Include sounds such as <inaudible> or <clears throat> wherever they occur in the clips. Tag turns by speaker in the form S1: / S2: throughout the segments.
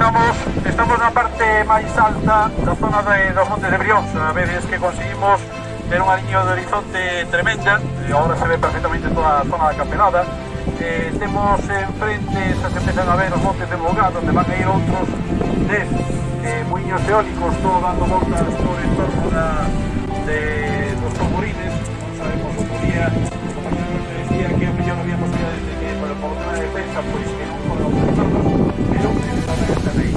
S1: estamos, estamos na parte máis alta da zona de, dos Montes de Brión. A veces que conseguimos ter unha liña de horizonte tremenda, e agora se ve perfectamente toda a zona da campeonada. Eh, temos enfrente, se empezan a ver os montes de Bogado, onde van a ir outros 10 eh, moinhos eólicos, todo dando voltas por entorno da, de, dos tamborines. Non sabemos outro día, como decía que a mellor había posibilidades de que, por, por de defensa, pois que non aí.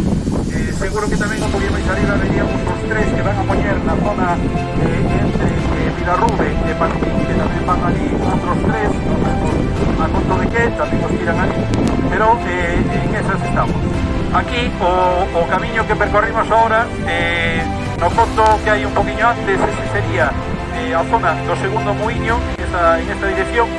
S1: Eh, seguro que tamén o Podíamos Xariba veríamos os tres que van a poñer na zona eh, entre eh, Vilarrube e Patín, que tamén van ali outros tres, non a conto de que tamén os tiran ali, pero eh, en esas estamos. Aquí o, o camiño que percorrimos ahora, eh, no foto que hai un poquinho antes, ese sería eh, a zona do segundo moinho, en esta, en esta dirección,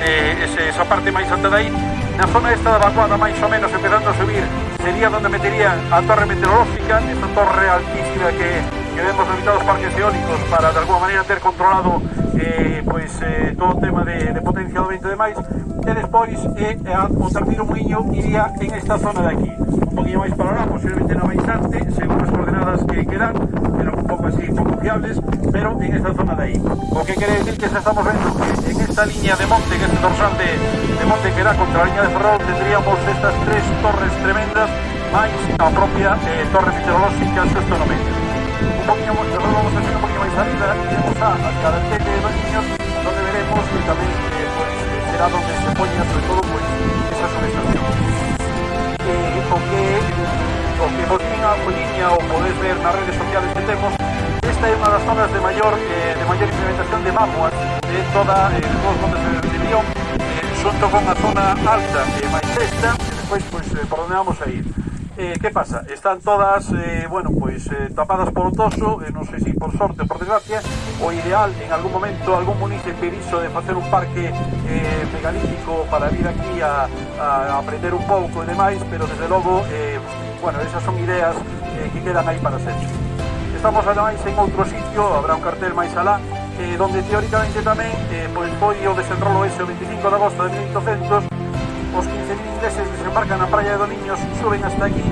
S1: eh, ese, esa parte máis alta de aí, Na zona esta da vacuada máis ou menos empezando a subir. Sería donde meterían a torre meteorológica esta torre altísima que, que vemos limitados parques eólicos para de alguma maneira ter controlado eh, pois, eh, todo o tema de, de potencia do vento e demais e despois eh, a, o terceiro muiño iría en esta zona de aquí. Un poquinho máis para lá, posiblemente no instante según as coordenadas que, quedan pero un pouco así, pouco fiables pero en esta zona de aí o que quere decir que se estamos vendo que en esta línea de monte que é este dorsal de, de monte que da contra la línea de Ferrol. Tendríamos estas tres torres tremendas. Máis a propia eh, torre meteorolóxica xusto no medio un poquinho, vamos a hacer un poquinho máis salida. Iremos a, a carretera de dos niños donde veremos que tamén eh, pues, será donde se poña sobre todo pues, esa subestación. Eh, o que o que vos a liña ou podes ver nas redes sociales que temos esta é unha das zonas de maior eh, de maior implementación de mamuas de toda eh, de todos os montes de eh, xunto con a zona alta eh, e máis esta, e despois pois, eh, por onde vamos a ir. Eh, que pasa? Están todas, eh, bueno, pois eh, tapadas por toso, eh, non sei se por sorte ou por desgracia, o ideal en algún momento algún municipio iso de facer un parque eh, megalítico para vir aquí a, a aprender un pouco e demais, pero desde logo, eh, bueno, esas son ideas eh, que quedan aí para sempre. Estamos ademais en outro sitio, habrá un cartel máis alá, eh, donde teóricamente tamén eh, pois o desenrolo ese o 25 de agosto de 1800 os 15.000 ingleses desembarcan na praia de Doniños, suben hasta aquí,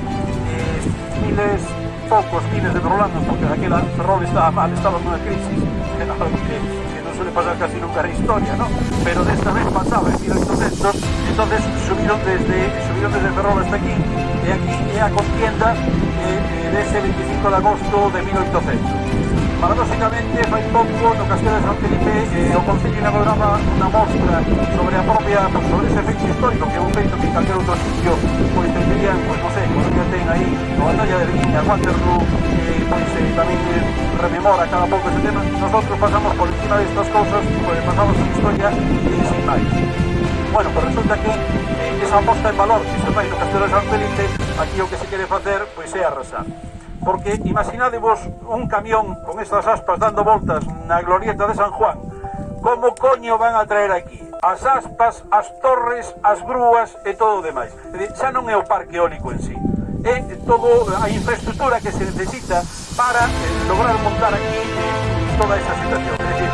S1: eh, miles, poucos miles de ferrolanos, porque aquela Ferrol estaba mal, estaba nunha <laughs> crisis, que, non suele pasar casi nunca na historia, ¿no? Pero desta vez pasaba en 1800, entonces subiron desde, subiron desde Ferrol hasta aquí, e aquí é a contienda eh, dese 25 de agosto de 1800. paradoxicamente fai pouco no eh, Castelo de San Felipe eh, o Concello inauguraba unha mostra sobre a propia, sobre ese feito histórico que é un feito que en calquer outro sitio pois tendrían, pois non sei, pois, como que ten aí a batalla de Virginia, Waterloo eh, pois eh, tamén eh, rememora cada pouco ese tema. Nosotros pasamos por encima destas cousas pois pasamos a historia e sin máis. Bueno, pues resulta que eh, esa aposta en valor que se fai no Castelo de San Felipe aquí o que se quere facer pois é arrasar porque imaginadevos un camión con estas aspas dando voltas na glorieta de San Juan, como coño van a traer aquí? As aspas, as torres, as grúas e todo o demais. Xa non é o parque eólico en sí, é todo a infraestructura que se necesita para eh, lograr montar aquí eh, toda esa situación. é dicir,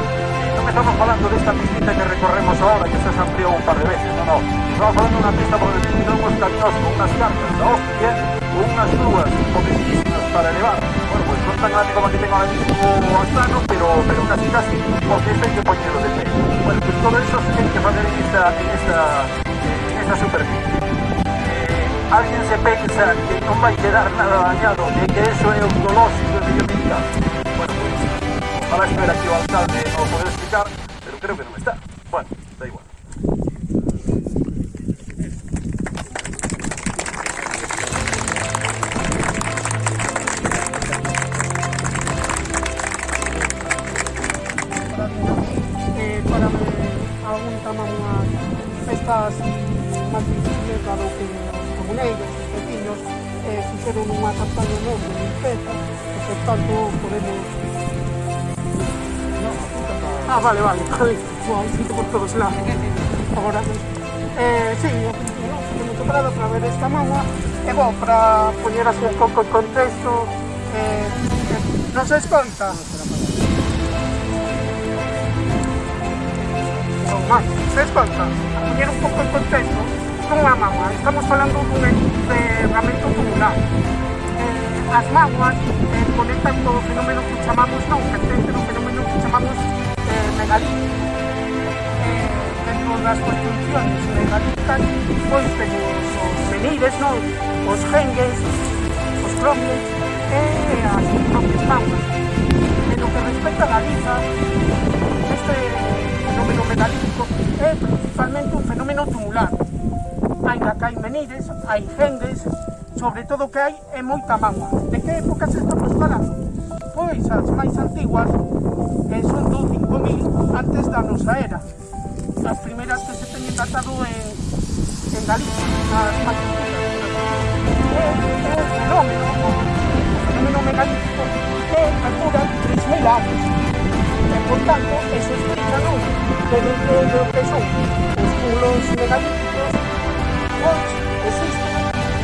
S1: non estamos falando desta pistita que recorremos ahora, que xa se ampliou un par de veces, non, non. Estamos falando de unha pista por 20 kilómetros caminos con unas cartas da hostia, unas grúas potentísimas para elevar. Bueno, pues no es tan grande como que tengo ahora mismo Astano, pero, pero casi casi, porque que ponerlo de pie. Bueno, pues todo eso se tiene que hacer en esta, en esta, en superficie. Eh, alguien se pensa que non vai quedar nada dañado que eso é un dolóxico medioambiental. Bueno, pues, ojalá espera que o alcalde non poder explicar, pero creo que non está. Bueno, eh, para
S2: me tamaño mga festas máis difíciles dado que os comuneiros, os vecinos, eh, fixeron unha campaña nova de limpeza, e por tanto podemos... No, ah, vale, vale, vale, wow, sinto por todos lados. Agora, eh, sí, eu me preparado para ver esta manga, e bom, para poñer así un pouco en contexto, eh, non se esconta? Non, máis, se esconta? poñer un pouco en contexto, non a mama, estamos falando dun encerramento tubular. as mámoas eh, conectan co fenómeno que chamamos non, pertence no fenómeno que chamamos eh, megalítico. Eh, dentro construcciones megalíticas, pois temos os menires, non? os gengues, os cromies e as propias mámoas. En lo que respecta a Galiza, este fenómeno megalítico é principalmente un fenómeno tumular. Hai que hai menires, hai gengues, sobre todo que hai é moita mágoa. De que épocas estamos falando? Pois as máis antiguas eh, son do 5000 antes da nosa era. As primeras que se teñen datado en, en Galicia, as máis. É, un fenómeno, o fenómeno megalítico que calcula 3.000 anos. E, por tanto, eso explica, non? Que dentro do que son megalíticos, existen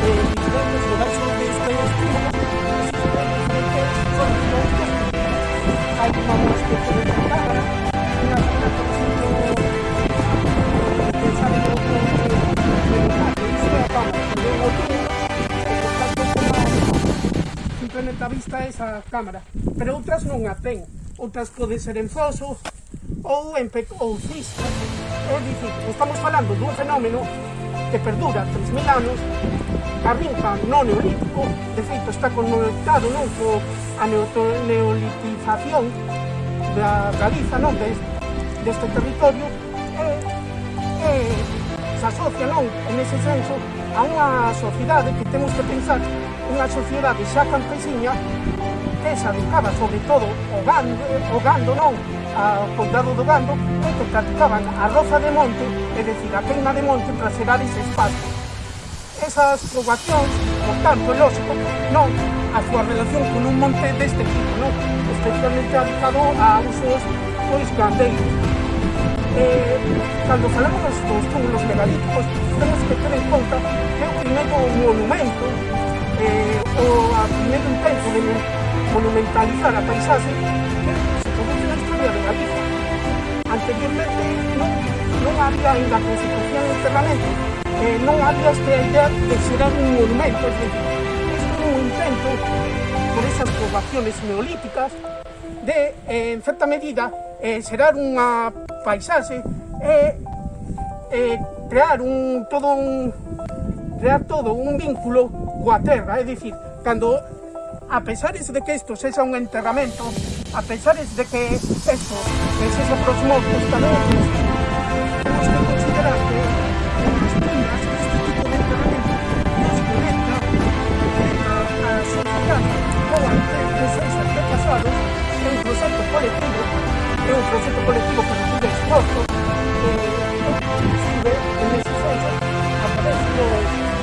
S2: eh, diferentes de estes cúmulos, son diferentes mostra que de cámara, cámara, e tanto toma simplemente a vista esa cámara, pero outras non a ten, outras pode ser en foso ou en ou cistas. É dicir, estamos falando dun fenómeno que perdura 3.000 anos, arrinca no neolítico, de feito está conectado non co a neolitización da Galiza, non des, deste territorio, e, e se asocia non en ese senso a unha sociedade que temos que pensar, unha sociedade xa campesiña Corteza educaba sobre todo o gando, o gando non, a, o do gando, moito practicaban a roza de monte, é dicir, a queima de monte para xerar ese espacio. Esas poboacións, por tanto, lógico, non a súa relación con un monte deste tipo, non? Especialmente adicado a usos pois gandeiros. Eh, cando falamos dos, dos túmulos megalíticos, temos que ter en conta que o primeiro monumento, eh, o a primeiro intento de monumentalizar a paisaxe que se produce na historia de Galicia. Anteriormente non había ainda constitución de enterramento, eh, non había esta idea de xerar un monumento, es decir, é un intento por esas poboaciones neolíticas de, eh, en certa medida, eh, xerar unha paisaxe e eh, crear un todo un crear todo un vínculo coa terra, é dicir, cando a pesares de que isto sexa un enterramento, a pesares de que isto que sexa pros mortos tamén, temos que considerar que antepasados é un proxecto colectivo, é un proxecto colectivo que recibe esforzo, eh, inclusive, en ese senso, a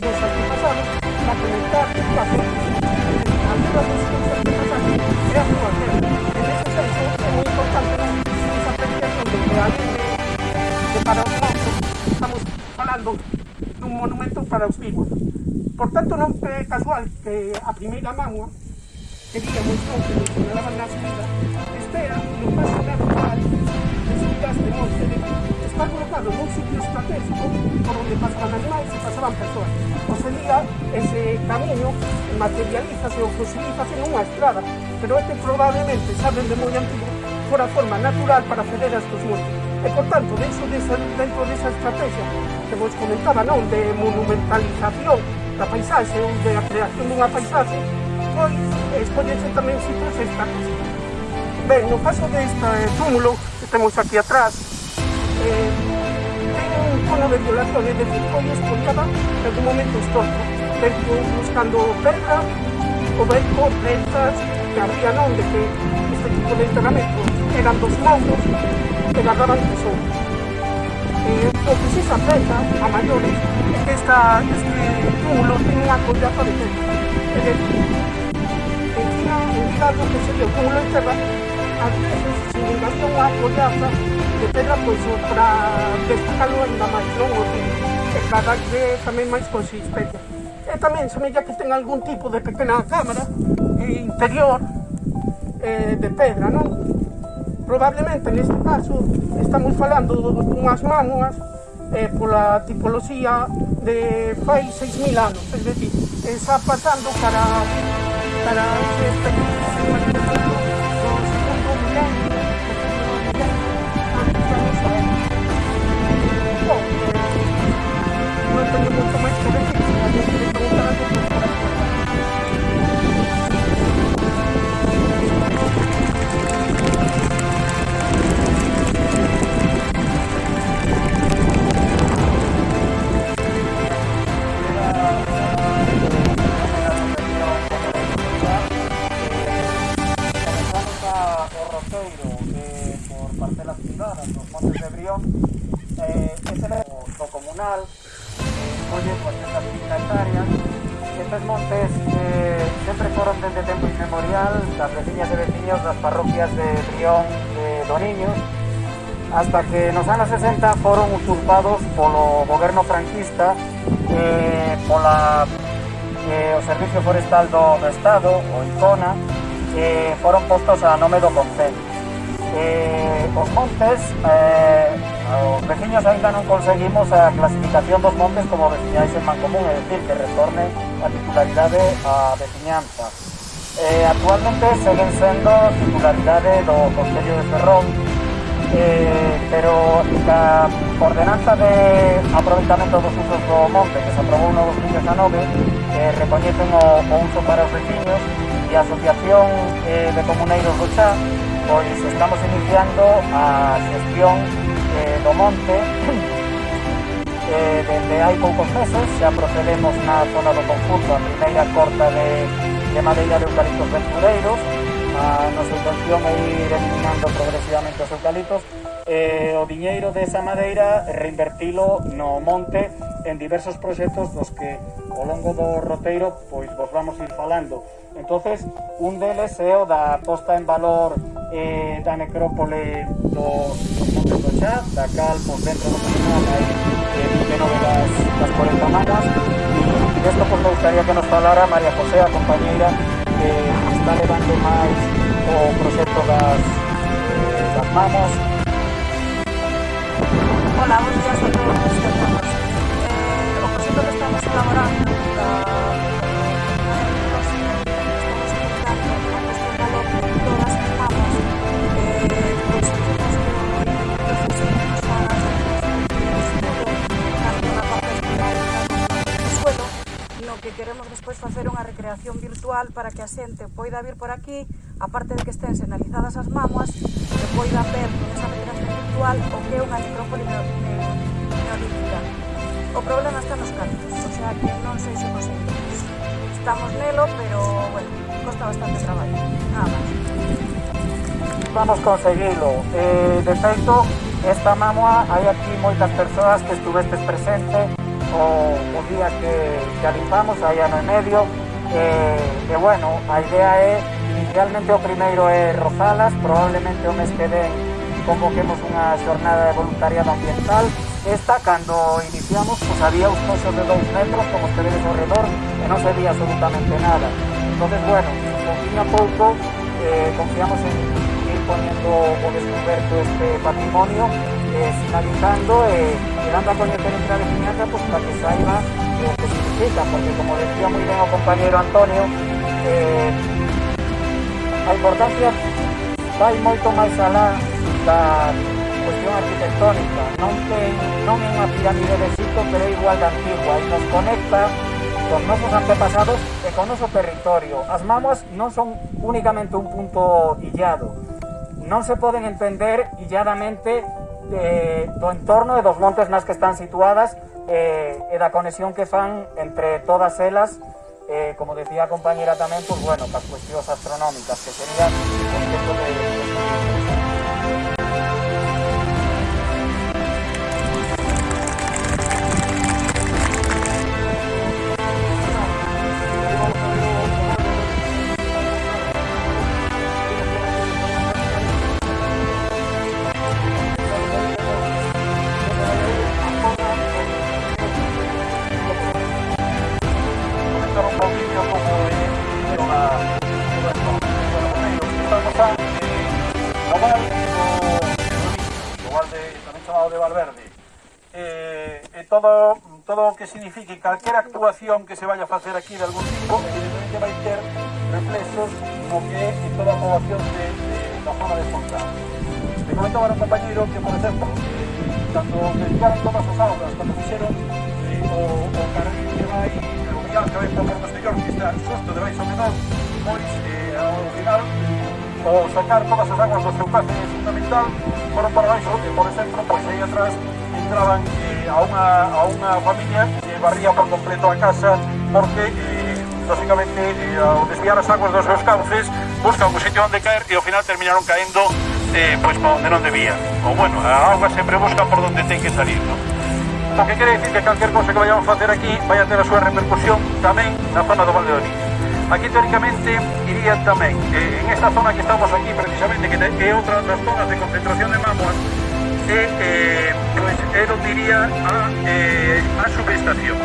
S2: dos antepasados, para conectar a a terra dos seus antepasados e a súa terra. En ese senso, moi importante esa apreciación de que além de, para dun monumento para os vivos. Por tanto, non é casual que a primeira mámoa que digamos non que señalaban na subida, espera no paso natural de subidas de monte de está colocado nun sitio estratégico por onde pasaban animais e pasaban persoas. sería ese camiño materialízase ou fosilízase nunha estrada, pero este probablemente, saben de moi antigo, fora forma natural para acceder a estos montes. E, por tanto, dentro desa, dentro desa estrategia que vos comentaba, non, de monumentalización da paisaxe ou de a creación dunha paisaxe, pois escollense tamén sitios estratégicos. Ben, no caso deste eh, túmulo que temos aquí atrás, eh, ten un cono de violación, é dicir, foi escollada en algún momento histórico, dentro buscando ben por prensas que había non de que este tipo de enterramentos eran dos mouros que guardaban tesouros. Eh, o que se aprecia a maiores é que esta, este túmulo unha collaza de pedra. É dicir, algo que se lle cúmulo en terra, ás veces, se unha pollaza de pedra, pois, para destacalo ainda máis, non? O que cada que tamén máis consistencia. E tamén semella que ten algún tipo de pequena cámara eh, interior eh, de pedra, non? Probablemente neste caso estamos falando dunhas mámoas eh, pola tipoloxía de fai 6.000 anos, es decir, está pasando para para ese
S3: Vamos. 60 foron usurpados polo goberno franquista eh, pola eh, o Servicio Forestal do Estado, o ICONA, eh, foron postos a nome do Concello. Eh, os montes, eh, os veciños ainda non conseguimos a clasificación dos montes como veciñais en Mancomún, é dicir, que retorne a titularidade a veciñanza. Eh, actualmente seguen sendo titularidade do Concello de Ferrón, eh, pero a ordenanza de aproveitamento dos usos do monte que se aprobou no 2019 eh, recoñecen o, o uso para os veciños e a Asociación eh, de Comuneiros do Chá pois estamos iniciando a xestión eh, do monte <clears throat> eh, dende hai poucos meses xa procedemos na zona do concurso a primeira corta de, de madeira de eucaliptos ventureiros na, na subvención e ir eliminando progresivamente os eucaliptos e eh, o diñeiro desa madeira reinvertilo no monte en diversos proxectos dos que ao longo do roteiro pois vos vamos ir falando. Entonces un deles é o da posta en valor eh, da necrópole do Monte do Xá da cal por dentro do Caminón hai eh, 29 das, das 40 manas e desto pois, me gustaría que nos falara María José, a compañeira eh, está levando máis o proxecto das, eh, das mamas
S4: Hola, bons días a todos virtual para que a xente poida vir por aquí, aparte de que estén senalizadas as mamas que poida ver nesa migración virtual o que é unha necrópole neolítica. O problema está nos cantos, o sea que non sei se conseguimos. Estamos nelo, pero, bueno, costa bastante traballo, nada máis.
S3: Vamos conseguilo. Eh, de feito, esta mamua hai aquí moitas persoas que estuvestes presente o, o día que, que alipamos, aí ano e medio, eh, e bueno, a idea é, inicialmente o primeiro é Rozalas, probablemente o mes que ven convoquemos unha xornada de voluntariado ambiental. Esta, cando iniciamos, pues había uns coxos de dous metros, como os que vedes ao redor, e non se veía absolutamente nada. Entonces, bueno, poquinho a pouco, eh, confiamos en ir poniendo o descubierto este patrimonio, eh, sinalizando e eh, dando a coñecer entre a veciñanza pues, para que saiba o que significa, porque como decía moi ben o compañero Antonio, eh, a importancia vai moito máis alá da cuestión arquitectónica non, ten, non é unha pirámide de Egipto pero igual de antigua e nos conecta con nosos antepasados e con noso territorio. As mamas non son únicamente un punto illado non se poden entender illadamente do entorno e dos montes nas que están situadas eh, e da conexión que fan entre todas elas eh, como decía compañera tamén, pues bueno, para cuestións astronómicas, que sería o de
S1: todo, todo o que signifique calquera actuación que se vaya a facer aquí de algún tipo evidentemente vai ter reflexos o que en toda a de, de, da zona de Fontán. Me comentaba un compañero que, por exemplo, cando dedicaron todas as aulas, cando fixeron eh, o, o carril que vai, o vial que vai por Porto Exterior, que está xusto de nós, pois, eh, ao final, o sacar todas as aguas do seu cárcere fundamental foron para baixo e por exemplo pois aí atrás entraban eh, a, unha, a unha familia que barría por completo a casa porque eh, lógicamente eh, ao desviar as aguas dos seus cauces buscan un sitio onde caer e ao final terminaron caendo eh, pois para onde non debían ou bueno, a agua sempre busca por onde ten que salir non? O que quere dicir que calquer cosa que vayamos facer aquí vai a ter a súa repercusión tamén na zona do Valde do Niño. Aquí teóricamente iría tamén eh, en esta zona que estamos aquí precisamente, que é outra das zonas de concentración de mámoas, e, eh, pues, é onde iría a, eh, a subestación.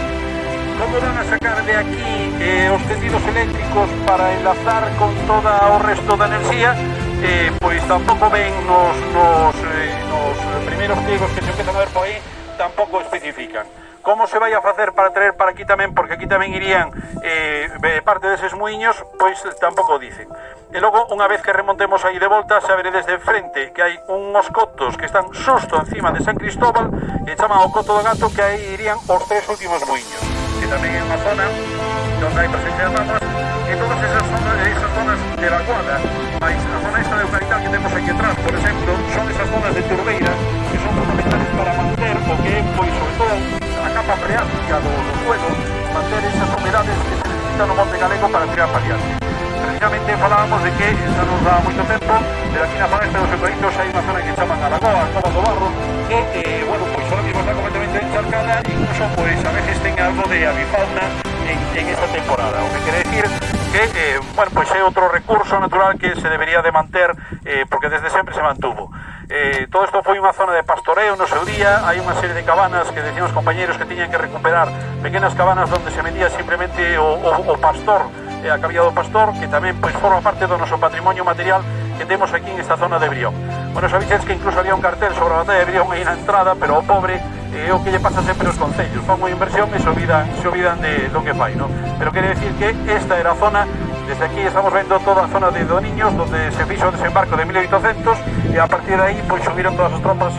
S1: Como van a sacar de aquí eh, os tendidos eléctricos para enlazar con toda o resto da enerxía? Eh, pois tampouco ven nos, nos, eh, nos primeiros pliegos que se empezan a ver por aí, tampouco especifican. Como se vai a facer para traer para aquí tamén, porque aquí tamén irían eh, parte deses muiños, pois tampouco dicen. E logo, unha vez que remontemos aí de volta, xa veredes de frente que hai unhos cotos que están susto encima de San Cristóbal e chaman o coto do gato que aí irían os tres últimos muiños. Que tamén é unha zona onde hai presencia de mapas e todas esas zonas, esas zonas evacuadas. Mais a zona esta de Eucalital que temos aquí atrás, por exemplo, son esas zonas de turbeira que son fundamentales para manter o que é, pois, sobre todo, a capa freática do, do suelo, manter esas humedades que se necesitan no Monte Galego para tirar paliante. Precisamente falábamos de que xa nos dá moito tempo, pero aquí na zona este dos Eucaliptos hai unha zona que chaman a Lagoa, a Cova do Barro, que, eh, bueno, pois ahora mismo está completamente encharcada, incluso, pois, a veces ten algo de avifauna en, en esta temporada, o que quere decir que, eh, bueno, pois é outro recurso natural que se debería de manter, eh, porque desde sempre se mantuvo. Eh, todo isto foi unha zona de pastoreo no seu día, hai unha serie de cabanas que decían os compañeros que tiñan que recuperar, pequenas cabanas onde se medía simplemente o, o, o pastor, eh, a cabía do pastor, que tamén pois, forma parte do noso patrimonio material que temos aquí en esta zona de Brión. Bueno, sabides que incluso había un cartel sobre a batalla de Brión aí na entrada, pero o pobre eh, é eh, o que lle pasa sempre aos concellos, fan unha inversión e se olvidan, se olvidan de do que fai, no? Pero quere decir que esta era a zona Desde aquí estamos vendo toda a zona de Doniños, donde se fixo o desembarco de 1800, e a partir de aí pois, subiron todas as tropas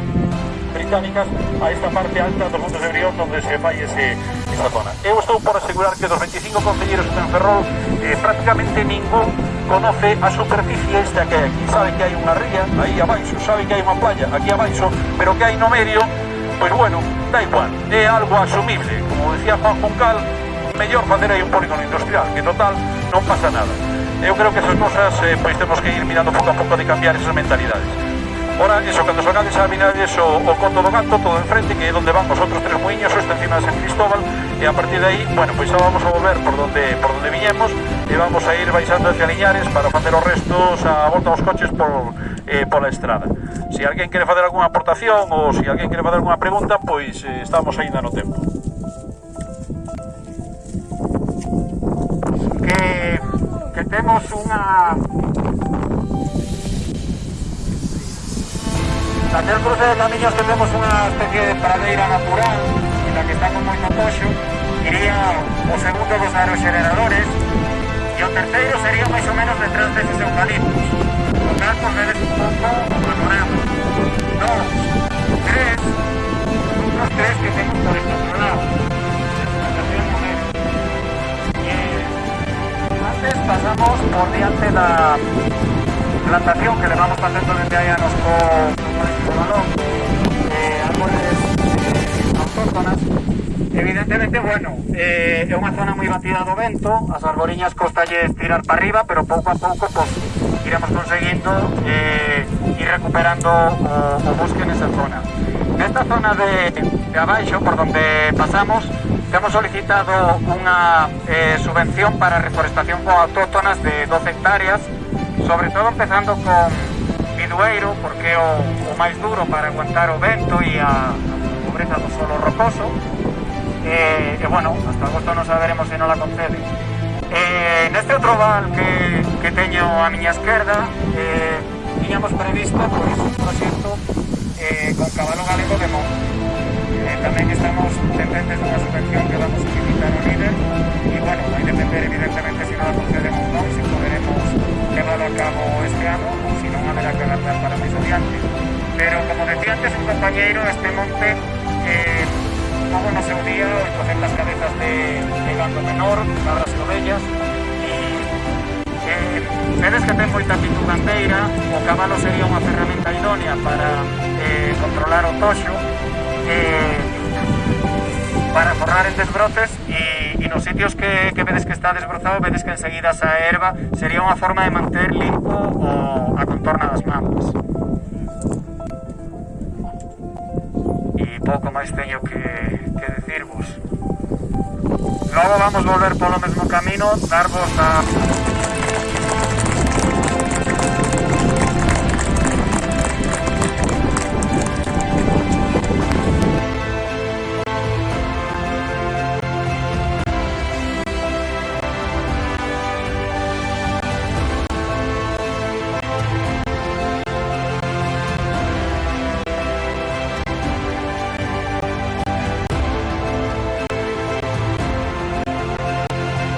S1: británicas a esta parte alta dos montes de Brión onde se fai ese, esa zona. Eu estou por asegurar que dos 25 concelleiros en Ferrol eh, prácticamente ningún conoce a superficie esta que hai aquí. Sabe que hai unha ría aí abaixo, sabe que hai unha playa aquí abaixo, pero que hai no medio, pois bueno, da igual, é algo asumible. Como decía Juan Juncal, mellor facer aí un polígono industrial, que total, non pasa nada. Eu creo que esas cosas eh, pois temos que ir mirando pouco a pouco de cambiar esas mentalidades. Ora, iso, cando sacades a mirades o, o coto do gato, todo enfrente, que é onde van os outros tres muiños, o está encima de San Cristóbal, e a partir de aí, bueno, pois xa vamos a volver por donde, por donde viñemos, e vamos a ir baixando hacia Liñares para facer os restos a volta aos coches por, eh, pola estrada. Se alguén quere fazer algunha aportación ou se alguén quere fazer algunha pregunta, pois eh, estamos aínda no tempo.
S3: Que temos unha Nacer cruce de camiños que temos unha especie de pradeira natural en la que está con moito iría o segundo dos aeroxeneradores e o terceiro sería máis ou menos detrás deses eucaliptos. O tal por veres un pouco o panorama dos, tres. Outros tres que temos por este outro lado pasamos por diante la plantación que le vamos facendo desde anos co, co balón eh, árboles autóctonas Evidentemente, bueno, eh, é unha zona moi batida do vento, as arboriñas costalles tirar para arriba, pero pouco a pouco pues, iremos conseguindo eh, ir recuperando o, o bosque nesa zona. Nesta zona de, de por donde pasamos, Temos solicitado unha eh, subvención para reforestación con autóctonas de 12 hectáreas, sobre todo empezando con Bidueiro, porque é o, o máis duro para aguantar o vento e a, a pobreza do solo rocoso. E, eh, e bueno, hasta agosto non saberemos se non la concede. Eh, neste outro val que, que teño a miña esquerda, eh, tiñamos previsto pois, un proxecto eh, con cabalo galego de Monte También estamos pendientes de una subvención que vamos a limitar a líder y bueno, va a depender evidentemente si no la concedemos o no, si podremos llevarlo a cabo este año, o si no habrá que adaptar para mis estudiantes. Pero como decía antes un compañero, este monte eh, no sé un día coger las cabezas de, de Gando Menor, cabras y eh, ovellas, Vedes que ten moita actitud gandeira, o cabalo sería unha ferramenta idónea para eh, controlar o eh, para forrar en desbrotes e, e nos sitios que, que que está desbrozado vedes que enseguida esa erva sería unha forma de manter limpo o, a contorna das mamas e pouco máis teño que, que decirvos. Logo vamos volver polo mesmo camino darvos a